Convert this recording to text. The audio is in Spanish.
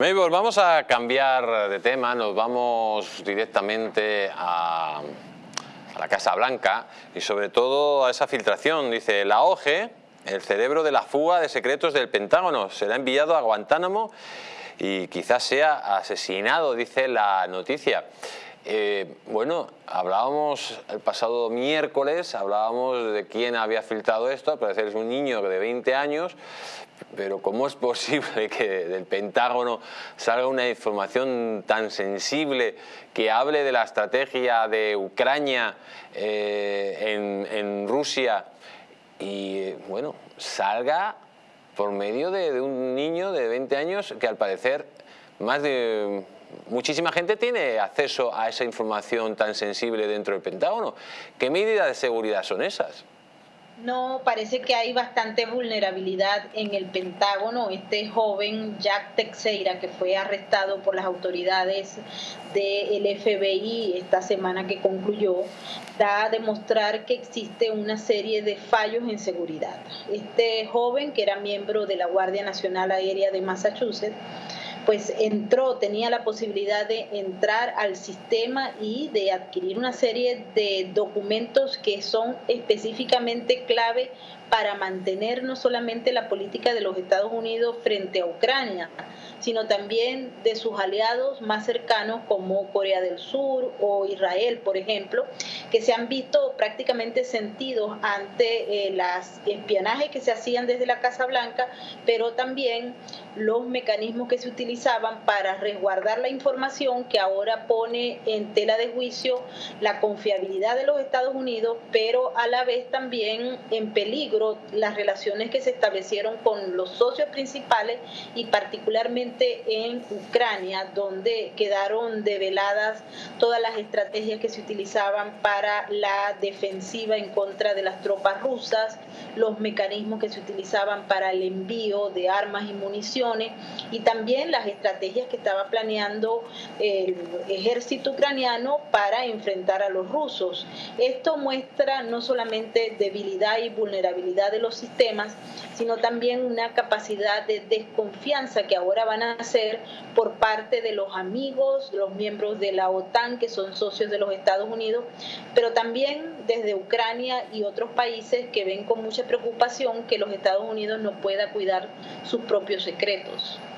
Mabel, vamos a cambiar de tema, nos vamos directamente a, la Casa Blanca y sobre todo a esa filtración. Dice, la OGE, el cerebro de la fuga de secretos del Pentágono, será enviado a Guantánamo y quizás sea asesinado, dice la noticia. Eh, bueno, hablábamos el pasado miércoles, hablábamos de quién había filtrado esto, al parecer es un niño de 20 años, pero ¿cómo es posible que del Pentágono salga una información tan sensible que hable de la estrategia de Ucrania eh, en, Rusia y, bueno, salga por medio de, de un niño de 20 años que al parecer muchísima gente tiene acceso a esa información tan sensible dentro del Pentágono. ¿Qué medidas de seguridad son esas? No, parece que hay bastante vulnerabilidad en el Pentágono. Este joven Jack Teixeira, que fue arrestado por las autoridades del FBI esta semana que concluyó, da a demostrar que existe una serie de fallos en seguridad. Este joven, que era miembro de la Guardia Nacional Aérea de Massachusetts, pues entró, tenía la posibilidad de entrar al sistema y de adquirir una serie de documentos que son específicamente clave para mantener no solamente la política de los Estados Unidos frente a Ucrania, sino también de sus aliados más cercanos como Corea del Sur o Israel, por ejemplo, que se han visto prácticamente sentidos ante eh, las espionajes que se hacían desde la Casa Blanca, pero también los mecanismos que se utilizaban para resguardar la información que ahora pone en tela de juicio la confiabilidad de los Estados Unidos, pero a la vez también en peligro las relaciones que se establecieron con los socios principales y particularmente en Ucrania, donde quedaron develadas todas las estrategias que se utilizaban para la defensiva en contra de las tropas rusas, los mecanismos que se utilizaban para el envío de armas y y también las estrategias que estaba planeando el ejército ucraniano para enfrentar a los rusos. Esto muestra no solamente debilidad y vulnerabilidad de los sistemas, sino también una capacidad de desconfianza que ahora van a hacer por parte de los amigos, los miembros de la OTAN, que son socios de los Estados Unidos, pero también desde Ucrania y otros países que ven con mucha preocupación que los Estados Unidos no pueda cuidar sus propios secretos.